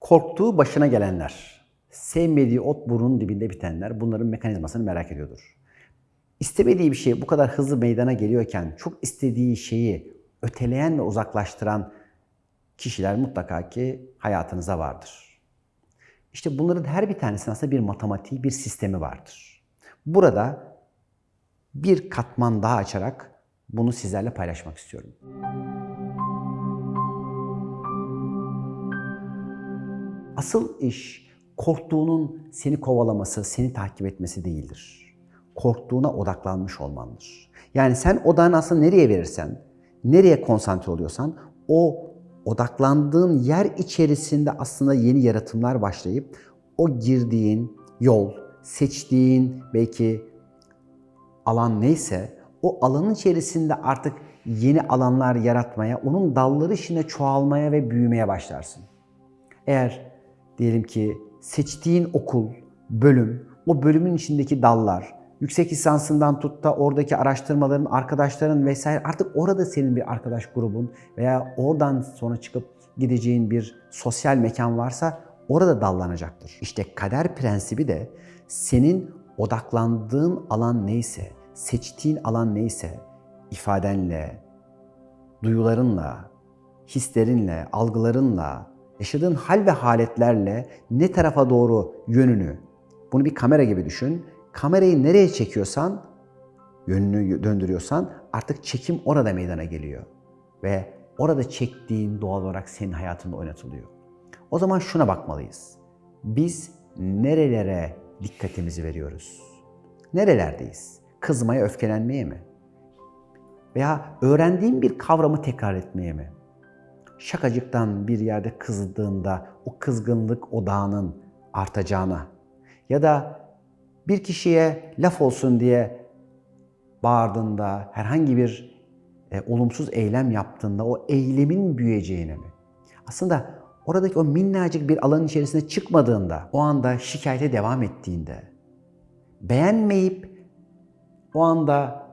Korktuğu başına gelenler, sevmediği ot burnunun dibinde bitenler bunların mekanizmasını merak ediyordur. İstemediği bir şey bu kadar hızlı meydana geliyorken çok istediği şeyi öteleyen ve uzaklaştıran kişiler mutlaka ki hayatınıza vardır. İşte bunların her bir tanesinin aslında bir matematiği, bir sistemi vardır. Burada bir katman daha açarak bunu sizlerle paylaşmak istiyorum. Asıl iş korktuğunun seni kovalaması, seni takip etmesi değildir. Korktuğuna odaklanmış olmandır. Yani sen odağını aslında nereye verirsen, nereye konsantre oluyorsan o odaklandığın yer içerisinde aslında yeni yaratımlar başlayıp o girdiğin yol, seçtiğin belki alan neyse o alanın içerisinde artık yeni alanlar yaratmaya, onun dalları içinde çoğalmaya ve büyümeye başlarsın. Eğer diyelim ki seçtiğin okul, bölüm, o bölümün içindeki dallar, yüksek lisansından tut da oradaki araştırmaların, arkadaşların vesaire artık orada senin bir arkadaş grubun veya oradan sonra çıkıp gideceğin bir sosyal mekan varsa orada dallanacaktır. İşte kader prensibi de senin odaklandığın alan neyse, seçtiğin alan neyse ifadenle, duyularınla, hislerinle, algılarınla, yaşadığın hal ve haletlerle ne tarafa doğru yönünü, bunu bir kamera gibi düşün. Kamerayı nereye çekiyorsan, yönünü döndürüyorsan artık çekim orada meydana geliyor. Ve orada çektiğin doğal olarak senin hayatında oynatılıyor. O zaman şuna bakmalıyız. Biz nerelere dikkatimizi veriyoruz? Nerelerdeyiz? Kızmaya, öfkelenmeye mi? Veya öğrendiğin bir kavramı tekrar etmeye mi? Şakacıktan bir yerde kızdığında o kızgınlık odağının artacağına ya da bir kişiye laf olsun diye bağırdığında, herhangi bir e, olumsuz eylem yaptığında o eylemin büyüyeceğine mi? Aslında oradaki o minnacık bir alanın içerisine çıkmadığında, o anda şikayete devam ettiğinde, beğenmeyip o anda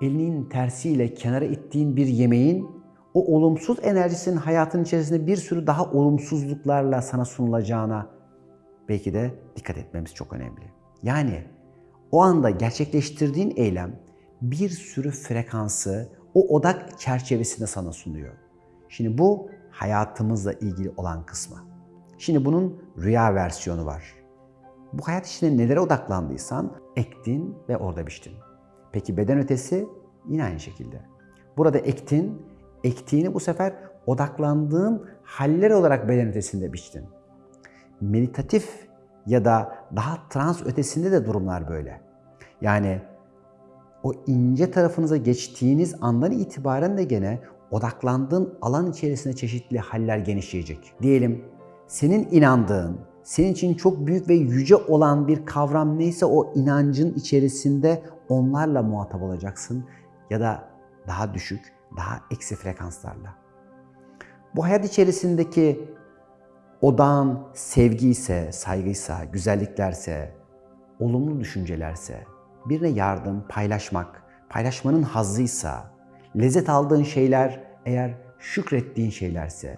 elinin tersiyle kenara ittiğin bir yemeğin o olumsuz enerjisinin hayatın içerisinde bir sürü daha olumsuzluklarla sana sunulacağına belki de dikkat etmemiz çok önemli. Yani o anda gerçekleştirdiğin eylem bir sürü frekansı o odak çerçevesinde sana sunuyor. Şimdi bu hayatımızla ilgili olan kısmı. Şimdi bunun rüya versiyonu var. Bu hayat içinde nelere odaklandıysan ektin ve orada biçtin. Peki beden ötesi yine aynı şekilde. Burada ektin, ektiğini bu sefer odaklandığın haller olarak beden ötesinde biçtin. Meditatif ya da daha trans ötesinde de durumlar böyle. Yani o ince tarafınıza geçtiğiniz andan itibaren de gene odaklandığın alan içerisinde çeşitli haller genişleyecek. Diyelim senin inandığın, senin için çok büyük ve yüce olan bir kavram neyse o inancın içerisinde onlarla muhatap olacaksın ya da daha düşük, daha eksi frekanslarla. Bu hayat içerisindeki odağın sevgi ise, saygıysa, güzelliklerse, olumlu düşüncelerse, birine yardım, paylaşmak, paylaşmanın hazzıysa, lezzet aldığın şeyler eğer şükrettiğin şeylerse,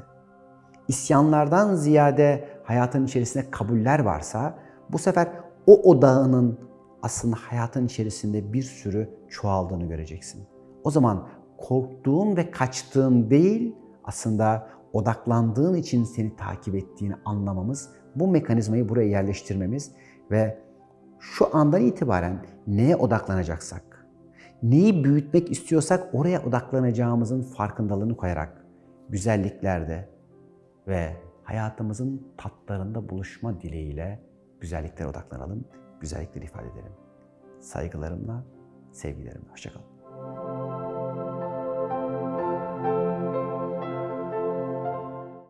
isyanlardan ziyade hayatın içerisinde kabuller varsa, bu sefer o odağının aslında hayatın içerisinde bir sürü çoğaldığını göreceksin. O zaman korktuğun ve kaçtığın değil, aslında odaklandığın için seni takip ettiğini anlamamız, bu mekanizmayı buraya yerleştirmemiz ve şu andan itibaren neye odaklanacaksak, neyi büyütmek istiyorsak oraya odaklanacağımızın farkındalığını koyarak güzelliklerde ve hayatımızın tatlarında buluşma dileğiyle güzelliklere odaklanalım, güzellikleri ifade edelim. Saygılarımla, sevgilerimle. Hoşçakalın.